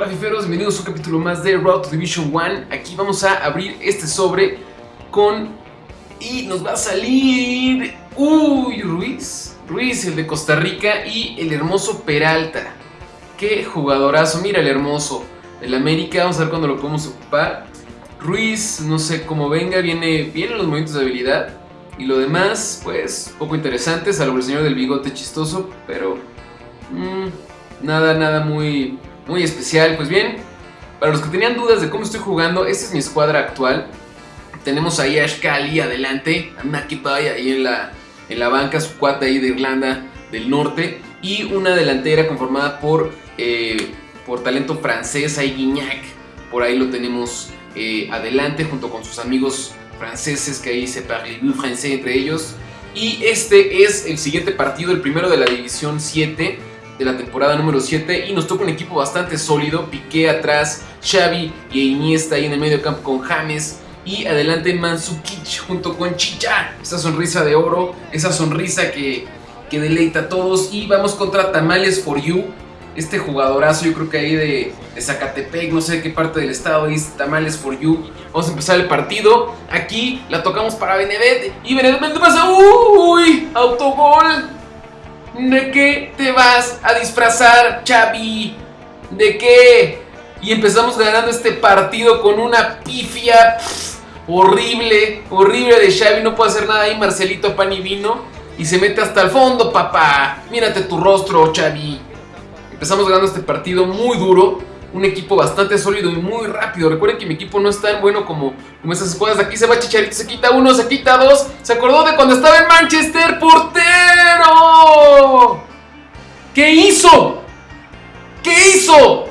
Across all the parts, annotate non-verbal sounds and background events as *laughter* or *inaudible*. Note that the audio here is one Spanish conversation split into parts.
Hola bienvenidos a un capítulo más de Road to Division 1 Aquí vamos a abrir este sobre con... Y nos va a salir... Uy, Ruiz Ruiz, el de Costa Rica y el hermoso Peralta. Qué jugadorazo, mira el hermoso El América, vamos a ver cuándo lo podemos ocupar. Ruiz, no sé cómo venga, viene bien en los movimientos de habilidad Y lo demás, pues, poco interesante Salvo el señor del bigote chistoso, pero... Mmm, nada, nada muy muy especial. Pues bien, para los que tenían dudas de cómo estoy jugando, esta es mi escuadra actual. Tenemos ahí a Shkali adelante, a Makipai ahí en la, en la banca, su cuate ahí de Irlanda del Norte. Y una delantera conformada por, eh, por talento francés, ahí Guignac. Por ahí lo tenemos eh, adelante junto con sus amigos franceses que ahí se parlent francés entre ellos. Y este es el siguiente partido, el primero de la División 7 de la temporada número 7 y nos toca un equipo bastante sólido, Piqué atrás, Xavi y Iniesta ahí en el medio campo con James y adelante Mansukic junto con Chicha, esa sonrisa de oro, esa sonrisa que, que deleita a todos y vamos contra Tamales for You, este jugadorazo yo creo que ahí de, de Zacatepec, no sé de qué parte del estado dice Tamales for You, vamos a empezar el partido, aquí la tocamos para Benedet y Benedet pasa, uy, autogol, ¿De qué te vas a disfrazar, Xavi? ¿De qué? Y empezamos ganando este partido con una pifia horrible, horrible de Xavi. No puede hacer nada ahí, Marcelito Pan y Vino. Y se mete hasta el fondo, papá. Mírate tu rostro, Xavi. Empezamos ganando este partido muy duro un equipo bastante sólido y muy rápido. Recuerden que mi equipo no es tan bueno como, como esas escuadras. Aquí se va Chicharito, se quita uno, se quita dos. Se acordó de cuando estaba en Manchester, portero. ¿Qué hizo? ¿Qué hizo?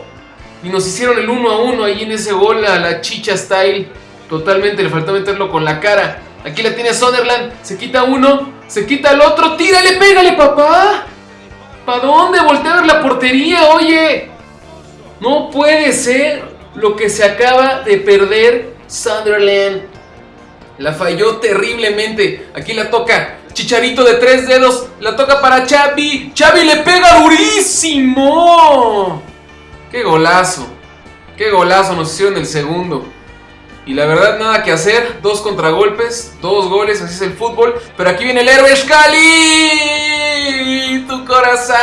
Y nos hicieron el uno a uno ahí en ese gol a la chicha style. Totalmente, le faltó meterlo con la cara. Aquí la tiene Sunderland, se quita uno, se quita el otro. Tírale, pégale, papá. ¿Para dónde? Voltea a ver la portería, oye. No puede ser lo que se acaba de perder Sunderland. La falló terriblemente. Aquí la toca Chicharito de tres dedos. La toca para Chavi. Chavi le pega durísimo. Qué golazo. Qué golazo nos hicieron el segundo. Y la verdad nada que hacer. Dos contragolpes. Dos goles. Así es el fútbol. Pero aquí viene el héroe Scali. Tu corazón.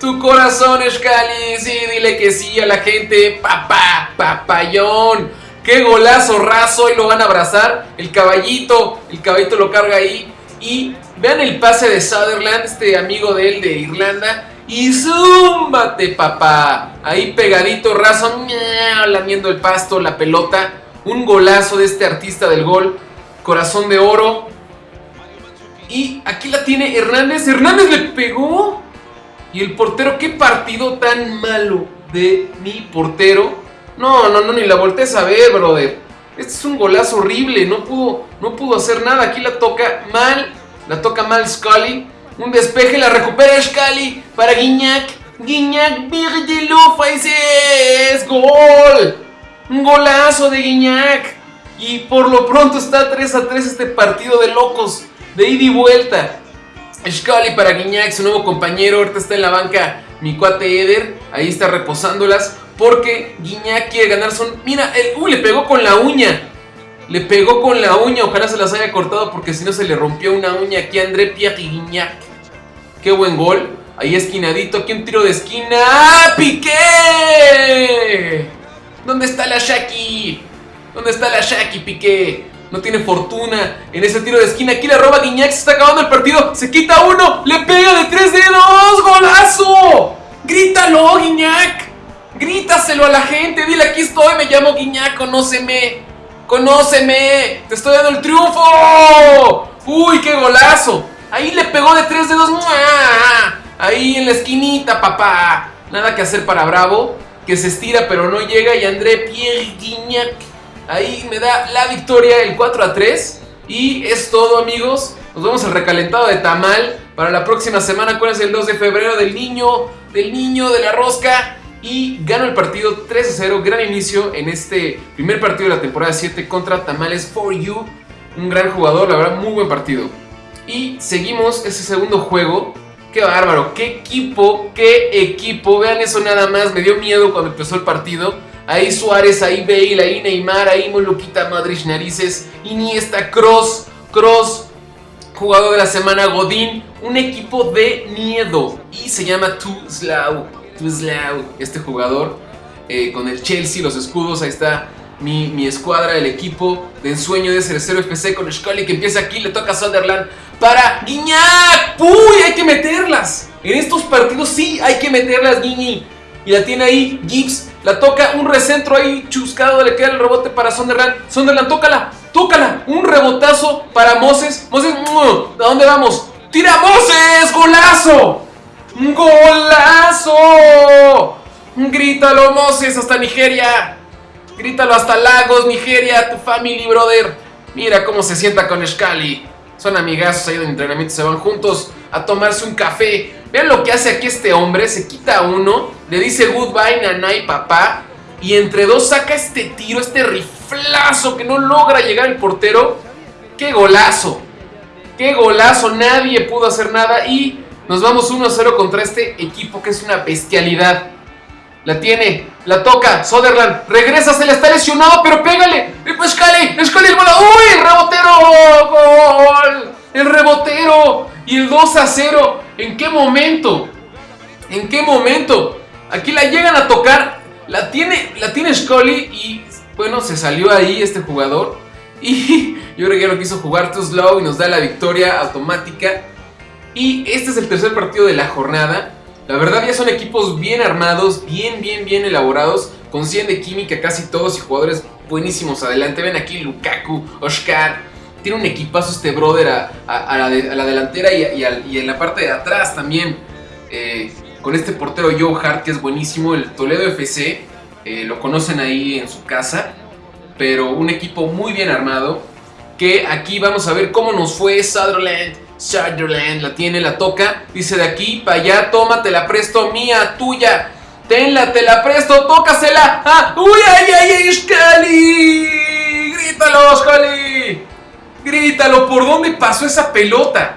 Tu corazón, Scali. Sí, dile que sí a la gente. Papá, papayón. Qué golazo raso. Y lo van a abrazar. El caballito. El caballito lo carga ahí. Y vean el pase de Sutherland, este amigo de él de Irlanda. Y zúmbate, papá. Ahí pegadito, raso, lamiendo el pasto, la pelota. Un golazo de este artista del gol. Corazón de oro. Y aquí la tiene Hernández. Hernández le pegó. Y el portero, qué partido tan malo de mi portero. No, no, no, ni la voltees a ver, brother. Este es un golazo horrible, no pudo, no pudo hacer nada. Aquí la toca mal, la toca mal Scully. Un despeje, la recupera Scully para Guiñac. Guiñac, ese es gol. Un golazo de Guiñac. Y por lo pronto está 3 a 3 este partido de locos, de ida y vuelta. Scully para Guiñac, su nuevo compañero. Ahorita está en la banca mi cuate Eder. Ahí está reposándolas. Porque Guiñac quiere ganar son... Mira, el... Uy, le pegó con la uña. Le pegó con la uña. Ojalá se las haya cortado porque si no se le rompió una uña aquí a André Pierre Guiñac. Qué buen gol. Ahí esquinadito. Aquí un tiro de esquina. ¡Ah, Piqué! ¿Dónde está la Shaki? ¿Dónde está la Shaki, Piqué? No tiene fortuna en ese tiro de esquina. Aquí le roba Guiñac. Se está acabando el partido. Se quita uno. Le pega de tres dedos. ¡Golazo! ¡Grítalo, Guiñac! Grítaselo a la gente. Dile aquí estoy. Me llamo Guiñac. Conóceme. Conóceme. Te estoy dando el triunfo. ¡Uy, qué golazo! Ahí le pegó de tres dedos. Ahí en la esquinita, papá. Nada que hacer para Bravo. Que se estira pero no llega. Y André Pierre Guignac Ahí me da la victoria el 4 a 3. Y es todo amigos. Nos vemos al recalentado de Tamal para la próxima semana. ¿Cuál es el 2 de febrero? Del niño, del niño, de la rosca. Y gano el partido 3 a 0. Gran inicio en este primer partido de la temporada 7 contra Tamales for You. Un gran jugador, la verdad, muy buen partido. Y seguimos ese segundo juego Qué bárbaro, qué equipo, qué equipo. Vean eso nada más, me dio miedo cuando empezó el partido. Ahí Suárez, ahí Bale, ahí Neymar, ahí Moluquita Madrid Narices, Iniesta, Cross, Cross, jugador de la semana Godín, un equipo de miedo y se llama Tuzlau, Tuzlau, este jugador eh, con el Chelsea, los escudos, ahí está mi, mi escuadra, el equipo de ensueño de Cerecero FC con Scully que empieza aquí, le toca a Sunderland para Guiñac, ¡Uy! Hay que meterlas. En estos partidos sí hay que meterlas, Guiñi. Y la tiene ahí Gibbs, la toca, un recentro ahí chuscado, le queda el rebote para Sunderland. Sunderland, tócala, tócala. Un rebotazo para Moses. Moses, ¿a dónde vamos? ¡Tira Moses! ¡Golazo! ¡Golazo! Grítalo, Moses, hasta Nigeria. Grítalo hasta Lagos, Nigeria, tu family, brother. Mira cómo se sienta con Scali. Son amigazos ahí de entrenamiento, se van juntos a tomarse un café. Vean lo que hace aquí este hombre, se quita uno, le dice goodbye, nana y papá. Y entre dos saca este tiro, este riflazo que no logra llegar el portero. ¡Qué golazo! ¡Qué golazo! Nadie pudo hacer nada y nos vamos 1-0 contra este equipo que es una bestialidad. La tiene, la toca, Soderland, regresa, se le está lesionado, pero pégale. Escali, Escali, el ¡Uy! ¡El rebotero! ¡Gol! ¡El rebotero! Y el 2 a 0. ¿En qué momento? ¿En qué momento? Aquí la llegan a tocar. La tiene, la tiene Scully y bueno, se salió ahí este jugador. Y *laughs* yo creo que no quiso jugar too slow y nos da la victoria automática. Y este es el tercer partido de la jornada. La verdad ya son equipos bien armados, bien, bien, bien elaborados, con 100 de química casi todos y jugadores buenísimos adelante. Ven aquí Lukaku, Oscar. Tiene un equipazo este brother a, la, delantera y, en la parte de atrás también. Eh, con este portero Joe Hart que es buenísimo, el Toledo FC. Eh, lo conocen ahí en su casa. Pero un equipo muy bien armado. Que aquí vamos a ver cómo nos fue Sutherland Sutherland la tiene, la toca. Dice de aquí para allá, toma, te la presto, mía, tuya. Tenla, te la presto, tócasela. Ah, ¡Uy, ay, ay, ay, Scali! ¡Grítalo, Scali! Grítalo, ¿por dónde pasó esa pelota?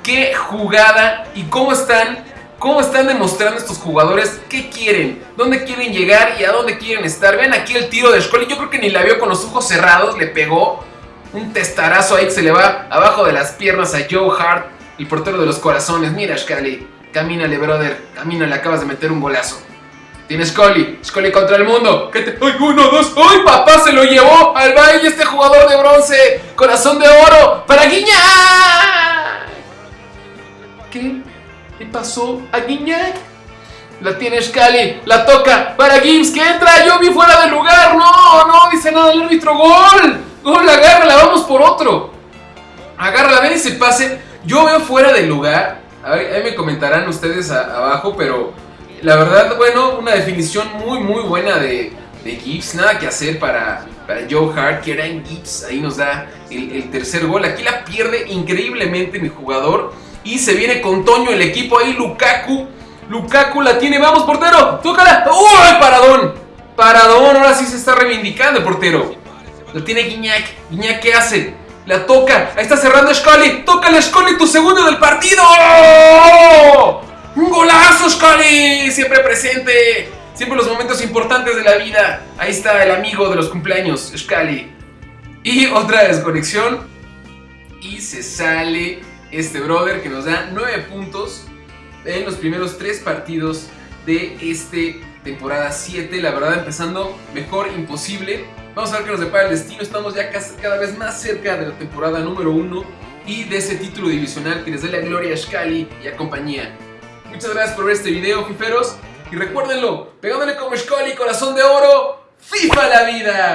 ¡Qué jugada! ¿Y cómo están? ¿Cómo están demostrando estos jugadores qué quieren? ¿Dónde quieren llegar y a dónde quieren estar? Ven aquí el tiro de Scali. Yo creo que ni la vio con los ojos cerrados, le pegó un testarazo ahí que se le va abajo de las piernas a Joe Hart, el portero de los corazones. Mira, Scully, camínale, brother, camínale, acabas de meter un golazo. Tienes Scully, Scully contra el mundo. ¿Qué. ¡Ay, uno, dos! ¡Ay, papá! Se lo llevó al baile este jugador de bronce. Corazón de oro para Guiñac. ¿Qué? ¿Qué pasó a Guiñac? La tiene Scully, la toca para Gibbs que entra. Yo vi fuera de lugar. No, no, dice nada el árbitro. ¡Gol! ¡Gol! Agárrala, vamos por otro. Agárrala, ven ese pase. Yo veo fuera del lugar. ahí me comentarán ustedes abajo, pero la verdad, bueno, una definición muy, muy buena de, Gibbs. Nada que hacer para, Joe Hart, que era en Gibbs. Ahí nos da el, tercer gol. Aquí la pierde increíblemente mi jugador. Y se viene con Toño el equipo ahí, Lukaku. Lukaku la tiene, vamos portero, tócala. ¡Uy, paradón! Paradón, ahora sí se está reivindicando el portero. Lo tiene Guiñac. Guiñac, ¿qué hace? La toca. Ahí está cerrando Scully. Tócale, Scully, tu segundo del partido. ¡Un golazo, Scully! Siempre presente. Siempre los momentos importantes de la vida. Ahí está el amigo de los cumpleaños, Scully. Y otra desconexión. Y se sale este brother que nos da 9 puntos en los primeros 3 partidos de este temporada 7. La verdad, empezando mejor imposible. Vamos a ver qué nos depara el destino. Estamos ya cada vez más cerca de la temporada número 1 y de ese título divisional que les dé la gloria a Shkali y a compañía. Muchas gracias por ver este video, fiferos. Y recuérdenlo, pegándole como Shkali, corazón de oro, FIFA la vida.